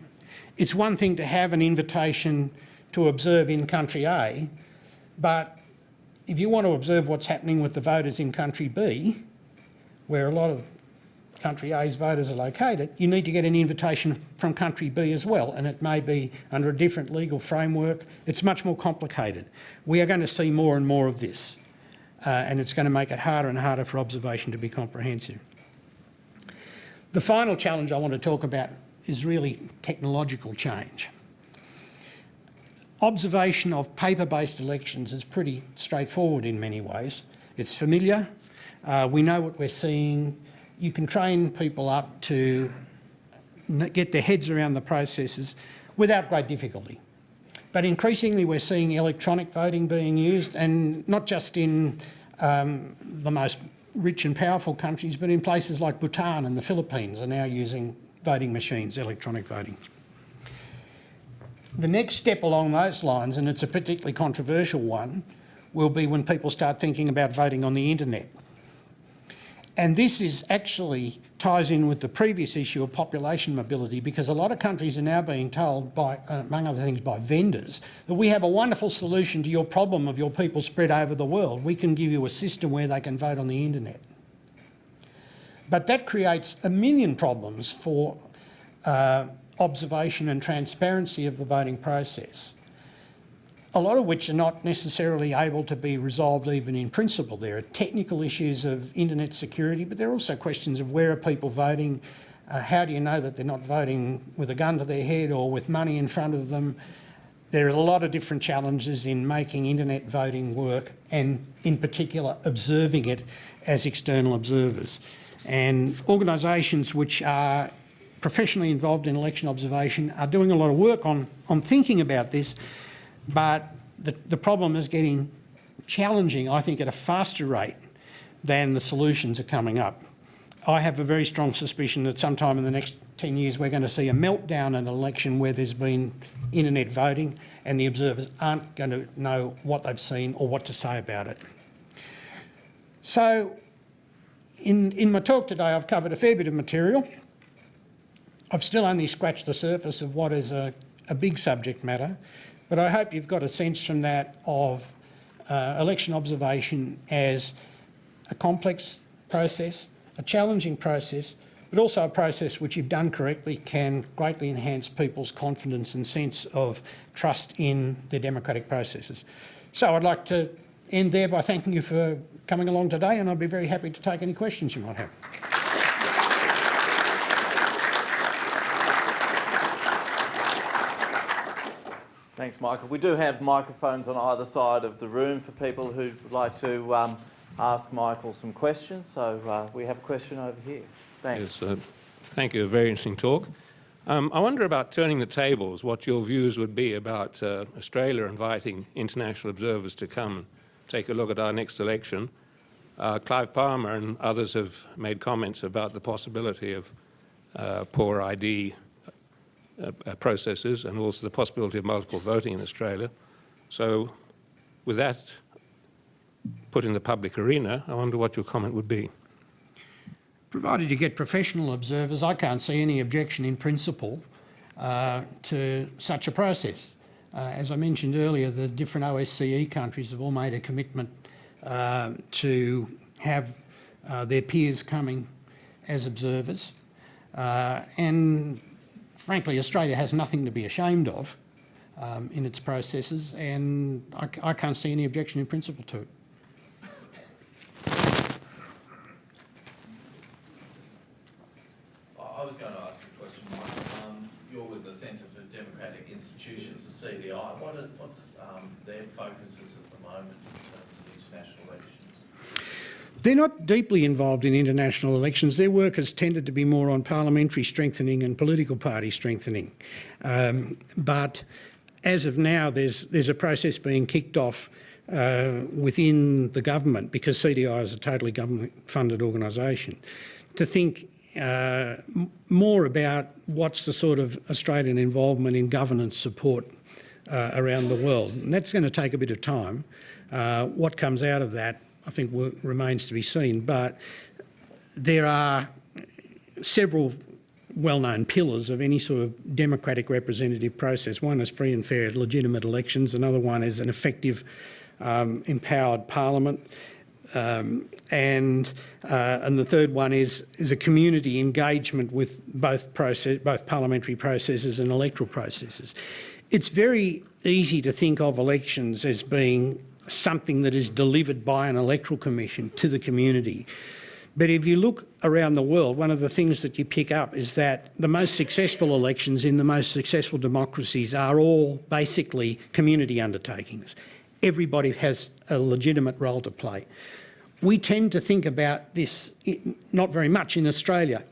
it's one thing to have an invitation to observe in country A, but if you want to observe what's happening with the voters in country B, where a lot of country A's voters are located, you need to get an invitation from country B as well, and it may be under a different legal framework. It's much more complicated. We are going to see more and more of this, uh, and it's going to make it harder and harder for observation to be comprehensive. The final challenge I want to talk about is really technological change. Observation of paper-based elections is pretty straightforward in many ways. It's familiar, uh, we know what we're seeing, you can train people up to get their heads around the processes without great difficulty. But increasingly we're seeing electronic voting being used and not just in um, the most rich and powerful countries, but in places like Bhutan and the Philippines are now using voting machines, electronic voting. The next step along those lines, and it's a particularly controversial one, will be when people start thinking about voting on the internet. And this is actually ties in with the previous issue of population mobility because a lot of countries are now being told by, uh, among other things, by vendors that we have a wonderful solution to your problem of your people spread over the world. We can give you a system where they can vote on the internet. But that creates a million problems for uh, observation and transparency of the voting process. a lot of which are not necessarily able to be resolved even in principle. There are technical issues of internet security, but there are also questions of where are people voting, uh, how do you know that they're not voting with a gun to their head or with money in front of them. There are a lot of different challenges in making internet voting work and in particular observing it as external observers. And organisations which are professionally involved in election observation are doing a lot of work on, on thinking about this, but the, the problem is getting challenging, I think, at a faster rate than the solutions are coming up. I have a very strong suspicion that sometime in the next 10 years we're going to see a meltdown in an election where there's been internet voting and the observers aren't going to know what they've seen or what to say about it. So in, in my talk today I've covered a fair bit of material. I've still only scratched the surface of what is a, a big subject matter, but I hope you've got a sense from that of uh, election observation as a complex process, a challenging process, but also a process which, if done correctly, can greatly enhance people's confidence and sense of trust in their democratic processes. So I'd like to end there by thanking you for coming along today and I'd be very happy to take any questions you might have. Thanks, Michael. We do have microphones on either side of the room for people who would like to um, ask Michael some questions. So uh, we have a question over here. Thanks. Yes, uh, thank you. A very interesting talk. Um, I wonder about turning the tables, what your views would be about uh, Australia inviting international observers to come and take a look at our next election. Uh, Clive Palmer and others have made comments about the possibility of uh, poor ID processes and also the possibility of multiple voting in Australia. So with that put in the public arena, I wonder what your comment would be. Provided you get professional observers, I can't see any objection in principle uh, to such a process. Uh, as I mentioned earlier, the different OSCE countries have all made a commitment uh, to have uh, their peers coming as observers. Uh, and frankly, Australia has nothing to be ashamed of um, in its processes, and I, I can't see any objection in principle to it. I was going to ask a question, Mike. Um, you're with the Centre for Democratic Institutions, the CDI. What are, what's um, their focuses at the moment in terms of international elections? They're not deeply involved in international elections. Their work has tended to be more on parliamentary strengthening and political party strengthening. Um, but as of now, there's, there's a process being kicked off uh, within the government, because CDI is a totally government-funded organisation, to think uh, more about what's the sort of Australian involvement in governance support uh, around the world. And that's going to take a bit of time. Uh, what comes out of that, I think, remains to be seen. But there are several well-known pillars of any sort of democratic representative process. One is free and fair legitimate elections. Another one is an effective um, empowered parliament. Um, and uh, and the third one is is a community engagement with both process, both parliamentary processes and electoral processes. It's very easy to think of elections as being something that is delivered by an electoral commission to the community. But if you look around the world, one of the things that you pick up is that the most successful elections in the most successful democracies are all basically community undertakings. Everybody has a legitimate role to play. We tend to think about this not very much in Australia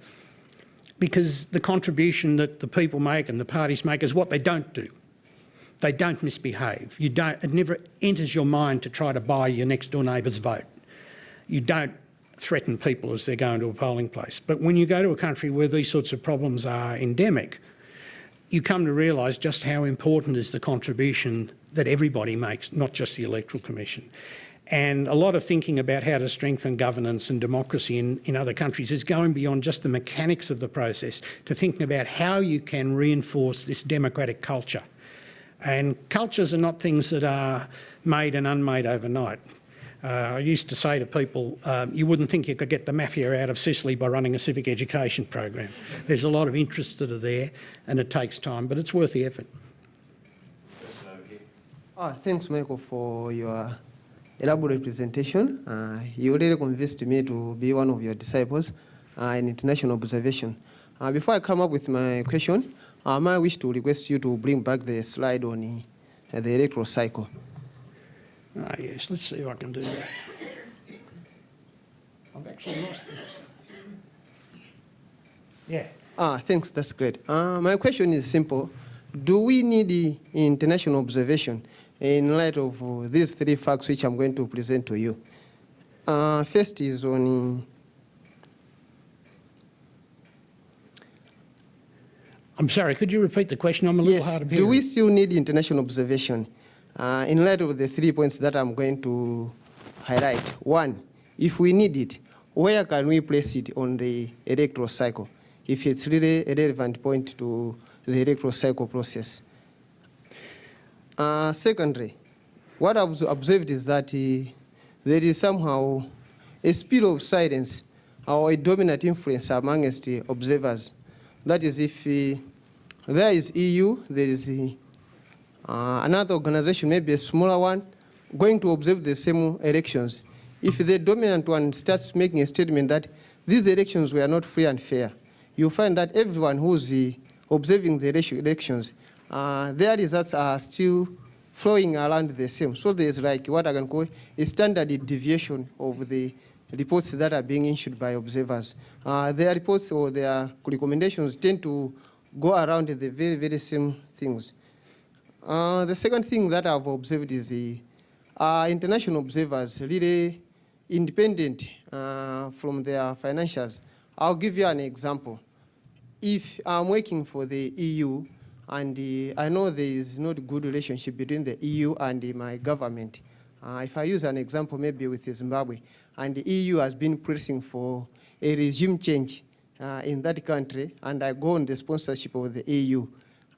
because the contribution that the people make and the parties make is what they don't do. They don't misbehave. You don't, it never enters your mind to try to buy your next door neighbour's vote. You don't threaten people as they're going to a polling place. But when you go to a country where these sorts of problems are endemic, you come to realise just how important is the contribution that everybody makes, not just the Electoral Commission. And a lot of thinking about how to strengthen governance and democracy in, in other countries is going beyond just the mechanics of the process to thinking about how you can reinforce this democratic culture. And cultures are not things that are made and unmade overnight. Uh, I used to say to people, um, you wouldn't think you could get the mafia out of Sicily by running a civic education program. There's a lot of interests that are there and it takes time, but it's worth the effort. Ah, thanks, Michael, for your elaborate presentation. Uh, you really convinced me to be one of your disciples uh, in international observation. Uh, before I come up with my question, um, I wish to request you to bring back the slide on uh, the electoral cycle. Ah, yes, let's see if I can do that. I've actually lost it. Yeah. Ah, thanks, that's great. Uh, my question is simple. Do we need the international observation in light of uh, these three facts which I'm going to present to you? Uh, first is on I'm sorry, could you repeat the question? I'm a little Yes, hard of hearing. do we still need international observation? Uh, in light of the three points that I'm going to highlight. One, if we need it, where can we place it on the electoral cycle? If it's really a relevant point to the electoral cycle process. Uh, secondly, what I've observed is that uh, there is somehow a spirit of silence or a dominant influence amongst the observers. That is, if uh, there is EU, there is uh, another organization, maybe a smaller one, going to observe the same elections. If the dominant one starts making a statement that these elections were not free and fair, you find that everyone who's uh, observing the elections, uh, their results are still flowing around the same. So there's like what I can call a standard deviation of the reports that are being issued by observers. Uh, their reports or their recommendations tend to go around the very, very same things. Uh, the second thing that I've observed is the uh, international observers really independent uh, from their financials. I'll give you an example. If I'm working for the EU and uh, I know there is not good relationship between the EU and uh, my government, uh, if I use an example maybe with Zimbabwe, and the EU has been pressing for a regime change uh, in that country, and I go on the sponsorship of the EU,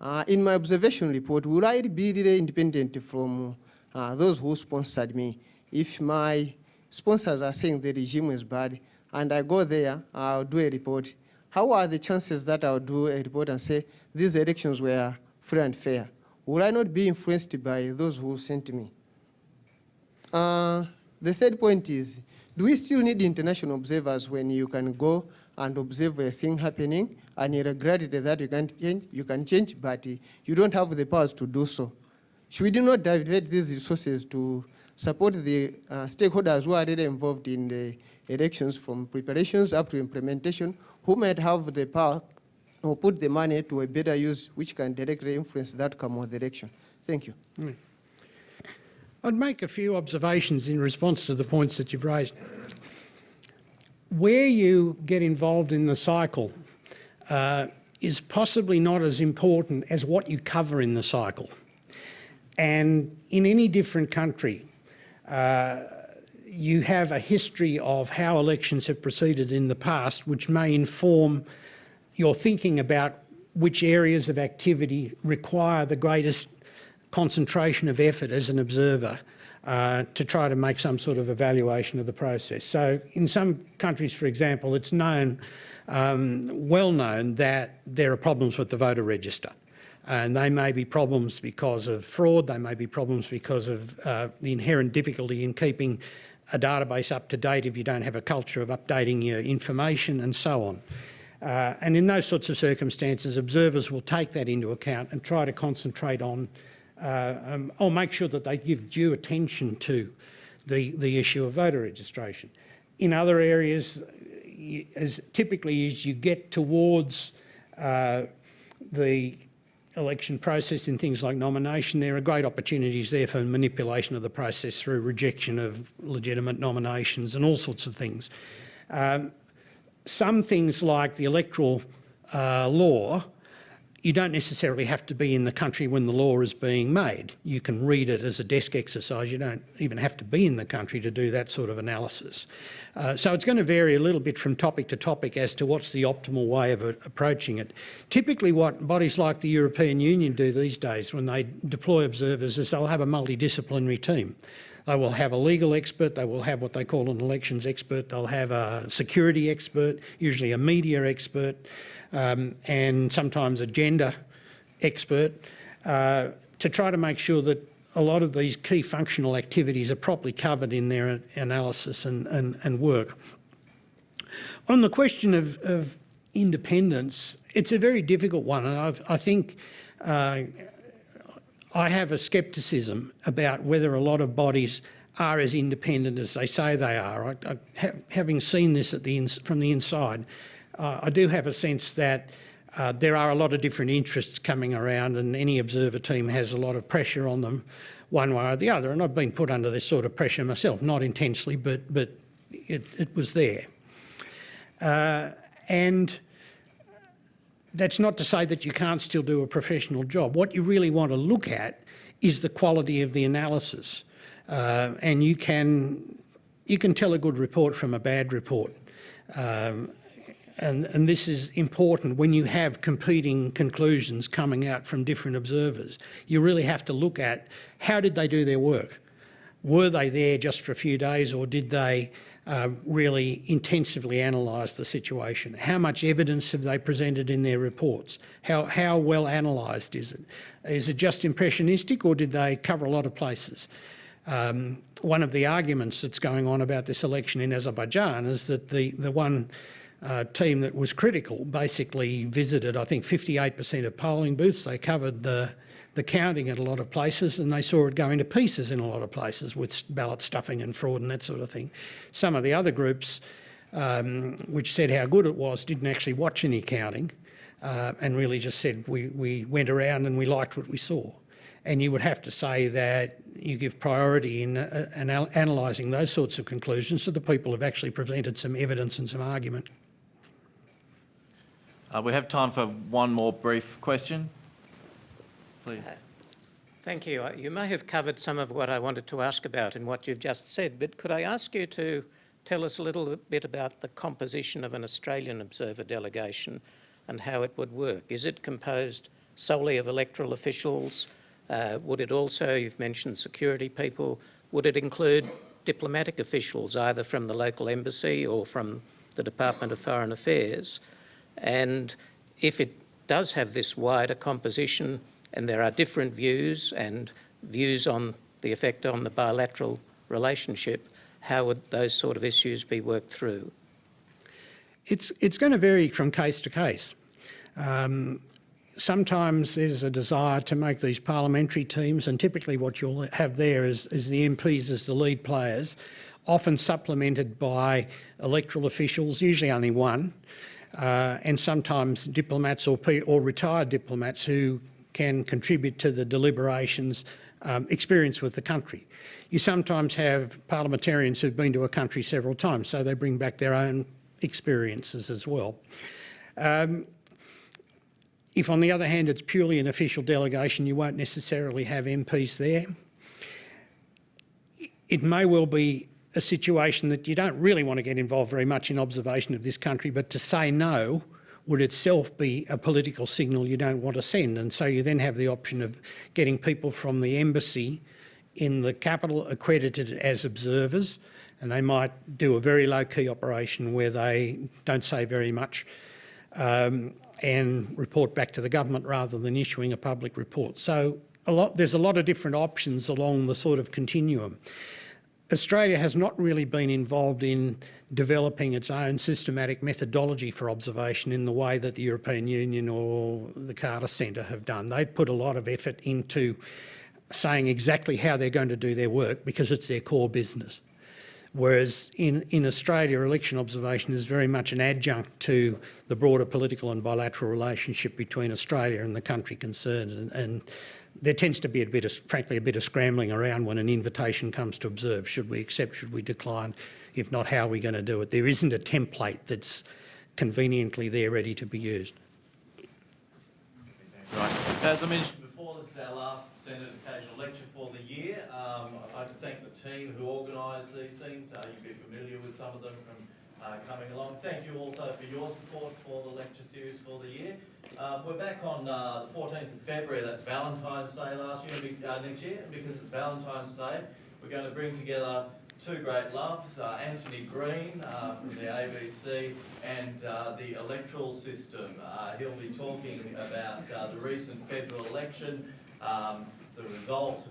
uh, in my observation report, will I be really independent from uh, those who sponsored me? If my sponsors are saying the regime is bad, and I go there, I'll do a report, how are the chances that I'll do a report and say these elections were free and fair? Will I not be influenced by those who sent me? Uh, the third point is, do we still need international observers when you can go and observe a thing happening and irregularity that you can change, you can change, but you don't have the powers to do so? Should we do not divert these resources to support the uh, stakeholders who are really involved in the elections from preparations up to implementation, who might have the power or put the money to a better use which can directly influence the outcome of the election? Thank you. I'd make a few observations in response to the points that you've raised. Where you get involved in the cycle uh, is possibly not as important as what you cover in the cycle. And in any different country, uh, you have a history of how elections have proceeded in the past, which may inform your thinking about which areas of activity require the greatest concentration of effort as an observer uh, to try to make some sort of evaluation of the process. So in some countries, for example, it's known, um, well known that there are problems with the voter register. And they may be problems because of fraud, they may be problems because of uh, the inherent difficulty in keeping a database up to date if you don't have a culture of updating your information and so on. Uh, and in those sorts of circumstances, observers will take that into account and try to concentrate on uh, um, or make sure that they give due attention to the, the issue of voter registration. In other areas, as typically as you get towards uh, the election process in things like nomination, there are great opportunities there for manipulation of the process through rejection of legitimate nominations and all sorts of things. Um, some things like the electoral uh, law, you don't necessarily have to be in the country when the law is being made. You can read it as a desk exercise. You don't even have to be in the country to do that sort of analysis. Uh, so it's going to vary a little bit from topic to topic as to what's the optimal way of approaching it. Typically what bodies like the European Union do these days when they deploy observers is they'll have a multidisciplinary team. They will have a legal expert, they will have what they call an elections expert, they'll have a security expert, usually a media expert, um, and sometimes a gender expert, uh, to try to make sure that a lot of these key functional activities are properly covered in their analysis and, and, and work. On the question of, of independence, it's a very difficult one, and I've, I think uh, I have a scepticism about whether a lot of bodies are as independent as they say they are. I, I, ha having seen this at the from the inside, uh, I do have a sense that uh, there are a lot of different interests coming around and any observer team has a lot of pressure on them one way or the other. And I've been put under this sort of pressure myself, not intensely, but, but it, it was there. Uh, and that's not to say that you can't still do a professional job. What you really want to look at is the quality of the analysis. Uh, and you can, you can tell a good report from a bad report. Um, and, and, this is important when you have competing conclusions coming out from different observers. You really have to look at how did they do their work? Were they there just for a few days or did they uh, really intensively analyse the situation? How much evidence have they presented in their reports? How, how well analysed is it? Is it just impressionistic or did they cover a lot of places? Um, one of the arguments that's going on about this election in Azerbaijan is that the, the one uh, team that was critical basically visited, I think, 58% of polling booths. They covered the, the counting at a lot of places and they saw it going to pieces in a lot of places with ballot stuffing and fraud and that sort of thing. Some of the other groups, um, which said how good it was, didn't actually watch any counting uh, and really just said we, we went around and we liked what we saw. And you would have to say that you give priority in uh, anal analysing those sorts of conclusions to the people who've actually presented some evidence and some argument. Uh, we have time for one more brief question. Please. Uh, thank you. Uh, you may have covered some of what I wanted to ask about in what you've just said, but could I ask you to tell us a little bit about the composition of an Australian observer delegation and how it would work? Is it composed solely of electoral officials? Uh, would it also, you've mentioned security people, would it include diplomatic officials either from the local embassy or from the Department of Foreign Affairs? And if it does have this wider composition and there are different views and views on the effect on the bilateral relationship, how would those sort of issues be worked through? It's, it's going to vary from case to case. Um, sometimes there's a desire to make these parliamentary teams, and typically what you'll have there is, is the MPs as the lead players, often supplemented by electoral officials, usually only one, uh, and sometimes diplomats or, or retired diplomats who can contribute to the deliberations um, experience with the country. You sometimes have parliamentarians who've been to a country several times, so they bring back their own experiences as well. Um, if on the other hand it's purely an official delegation, you won't necessarily have MPs there. It may well be a situation that you don't really want to get involved very much in observation of this country, but to say no would itself be a political signal you don't want to send. And so you then have the option of getting people from the embassy in the capital accredited as observers, and they might do a very low-key operation where they don't say very much um, and report back to the government rather than issuing a public report. So a lot, there's a lot of different options along the sort of continuum. Australia has not really been involved in developing its own systematic methodology for observation in the way that the European Union or the Carter Centre have done. They've put a lot of effort into saying exactly how they're going to do their work because it's their core business. Whereas in, in Australia, election observation is very much an adjunct to the broader political and bilateral relationship between Australia and the country concerned. And, and there tends to be a bit of, frankly, a bit of scrambling around when an invitation comes to observe. Should we accept, should we decline? If not, how are we going to do it? There isn't a template that's conveniently there ready to be used. Right. As I mentioned before, this is our last Senate Occasional Lecture for the year. Um, I'd like to thank the team who organised these things. Uh, you'll be familiar with some of them from uh, coming along. Thank you also for your support for the lecture series for the year. Uh, we're back on uh, the 14th of February, that's Valentine's Day last year, uh, next year, and because it's Valentine's Day, we're going to bring together two great loves, uh, Anthony Green uh, from the ABC and the electoral system. he'll be talking about the recent federal election, um, the result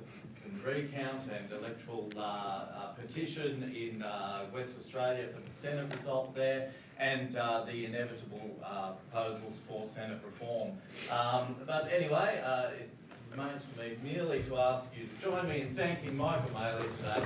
recount and electoral uh, uh, petition in uh, West Australia for the Senate result there and uh, the inevitable uh, proposals for Senate reform. Um, but anyway, uh, it remains for me merely to ask you to join me in thanking Michael Maley today.